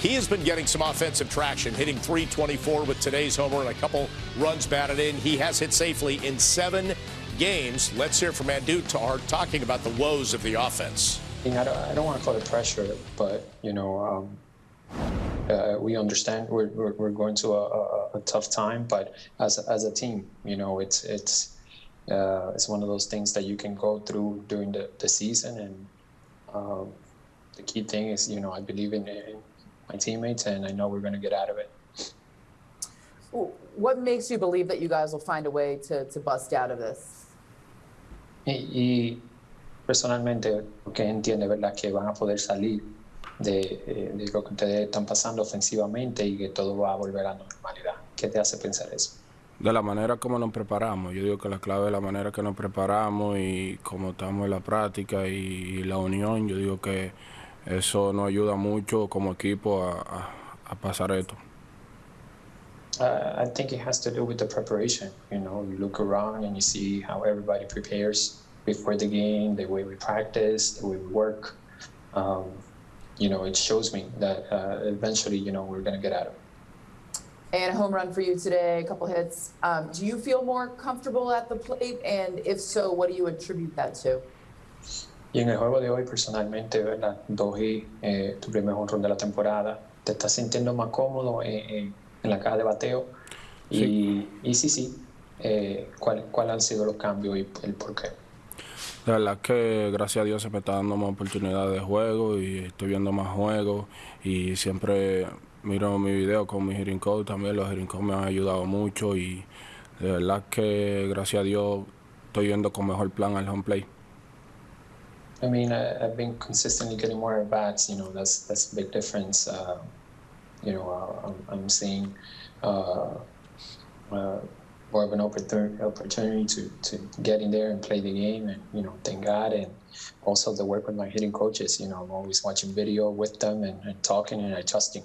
He has been getting some offensive traction, hitting 324 with today's homer and a couple runs batted in. He has hit safely in seven games. Let's hear from Andújar talking about the woes of the offense. I don't, I don't want to call it pressure, but, you know, um, uh, we understand we're, we're, we're going to a, a, a, tough time, but as, as a team, you know, it's, it's, uh, it's one of those things that you can go through during the, the season. And um, the key thing is, you know, I believe in, in my teammates, and I know we're going to get out of it. What makes you believe that you guys will find a way to, to bust out of this? Y, y personalmente, lo que entiende, ¿verdad? Que van a poder salir de, eh, de, lo que ustedes están pasando ofensivamente y que todo va a volver a la normalidad. ¿Qué te hace pensar eso? De la manera como nos preparamos. Yo digo que la clave es la manera que nos preparamos y cómo estamos en la práctica y, y la unión. Yo digo que eso nos ayuda mucho como equipo a, a, a pasar esto. Uh, I think it has to do with the preparation. You know, you look around and you see how everybody prepares before the game, the way we practice, the way we work. Um, you know, it shows me that uh, eventually, you know, we're going to get out of it. And a home run for you today, a couple hits. Um, do you feel more comfortable at the plate? And if so, what do you attribute that to? Y en el juego de hoy, personalmente, ¿verdad? Doji, eh, tu primer honrón de la temporada, ¿te estás sintiendo más cómodo en, en, la caja de bateo? Y sí, y sí, sí eh, ¿cuáles cuál han sido los cambios y el por qué? La verdad que gracias a Dios se me está dando más oportunidades de juego y estoy viendo más juegos y siempre miro mi video con mi hitting coach también, los coach me han ayudado mucho y de verdad que gracias a Dios estoy yendo con mejor plan al home play. I mean, I, have been consistently getting more at bats. You know, that's that's a big difference. Uh, you know, uh, I'm, I'm, seeing uh, uh more of an opportunity, opportunity to, to get in there and play the game, and you know, thank God, and also the work with my hitting coaches. You know, I'm always watching video with them and, and talking and adjusting.